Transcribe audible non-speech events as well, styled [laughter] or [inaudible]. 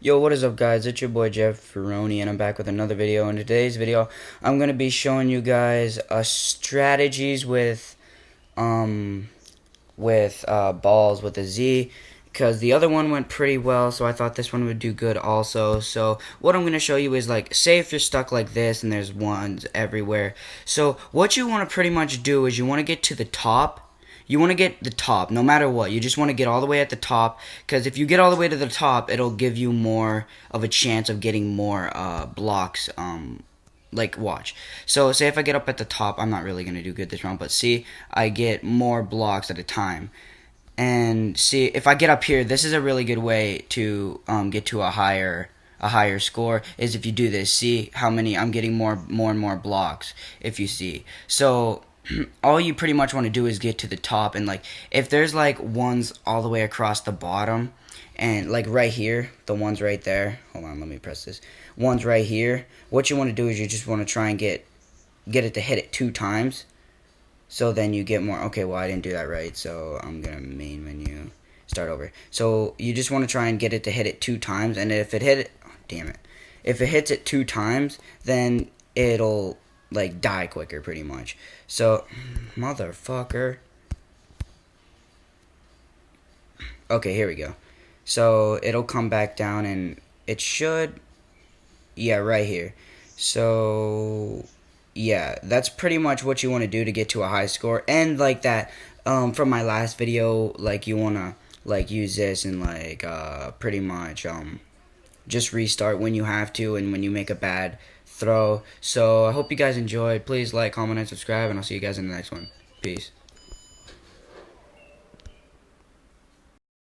Yo, what is up guys? It's your boy Jeff Ferroni and I'm back with another video. In today's video, I'm going to be showing you guys uh, strategies with um with uh, balls with a Z because the other one went pretty well so I thought this one would do good also. So what I'm going to show you is like say if you're stuck like this and there's ones everywhere. So what you want to pretty much do is you want to get to the top you want to get the top no matter what. You just want to get all the way at the top because if you get all the way to the top it'll give you more of a chance of getting more uh, blocks um, like watch. So say if I get up at the top I'm not really gonna do good this round but see I get more blocks at a time. And see if I get up here this is a really good way to um, get to a higher a higher score is if you do this. See how many I'm getting more more and more blocks if you see. So [clears throat] all you pretty much want to do is get to the top and like if there's like ones all the way across the bottom and like right here the ones right there hold on let me press this ones right here what you want to do is you just want to try and get get it to hit it two times. So then you get more okay well I didn't do that right so I'm gonna main menu start over. So you just want to try and get it to hit it two times and if it hit it oh, damn it if it hits it two times then it'll like die quicker pretty much. So, motherfucker. Okay, here we go. So, it'll come back down and it should yeah, right here. So, yeah, that's pretty much what you want to do to get to a high score and like that um from my last video like you want to like use this and like uh pretty much um just restart when you have to and when you make a bad throw. So I hope you guys enjoyed. Please like, comment, and subscribe, and I'll see you guys in the next one. Peace.